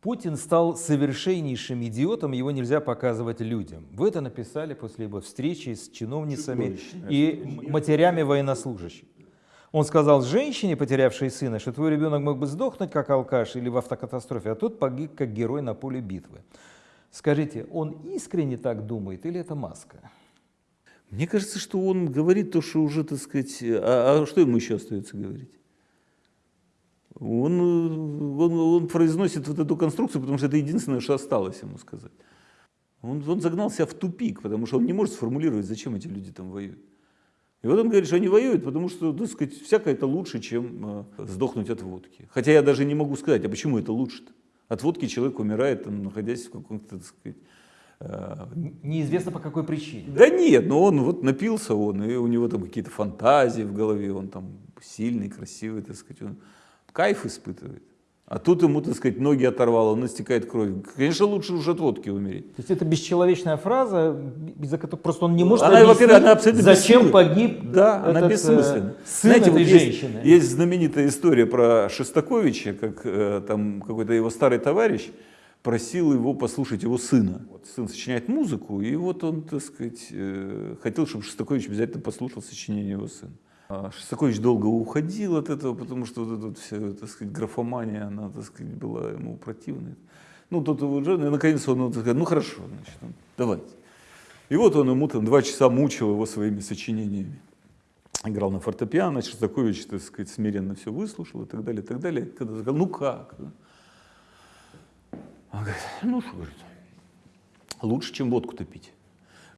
Путин стал совершеннейшим идиотом, его нельзя показывать людям. Вы это написали после его встречи с чиновницами Чудовищно. и матерями военнослужащих. Он сказал женщине, потерявшей сына, что твой ребенок мог бы сдохнуть как алкаш или в автокатастрофе, а тот погиб как герой на поле битвы. Скажите, он искренне так думает или это маска? Мне кажется, что он говорит то, что уже, так сказать, а, а что ему еще остается говорить? Он, он, он произносит вот эту конструкцию, потому что это единственное, что осталось ему сказать. Он, он загнал себя в тупик, потому что он не может сформулировать, зачем эти люди там воюют. И вот он говорит, что они воюют, потому что, так сказать, всякое это лучше, чем э, сдохнуть от водки. Хотя я даже не могу сказать, а почему это лучше-то? От водки человек умирает, там, находясь в каком-то, так сказать, э, Неизвестно по какой причине. да нет, но он вот напился он, и у него там какие-то фантазии в голове, он там сильный, красивый, так сказать, он кайф испытывает. А тут ему, так сказать, ноги оторвало, он истекает кровью. Конечно, лучше уже от водки умереть. То есть это бесчеловечная фраза, из-за которой просто он не может Она, объяснить, она абсолютно зачем погиб Да, она этот, э, бессмысленна. сын Знаете, этой вот есть, женщины. есть знаменитая история про Шестаковича, как э, там какой-то его старый товарищ просил его послушать его сына. Вот сын сочиняет музыку, и вот он, так сказать, э, хотел, чтобы Шестакович обязательно послушал сочинение его сына. А Шостакович долго уходил от этого, потому что вот эта вот вся, так сказать, графомания, она, так сказать, была ему противной. Ну, тот его и наконец он, сказал, ну хорошо, значит, давайте. И вот он ему там два часа мучил его своими сочинениями. Играл на фортепиано, Шостакович, так сказать, смиренно все выслушал и так далее, и так далее. Когда сказал, ну как? да? Он говорит, ну что, говорит, лучше, чем водку-то пить.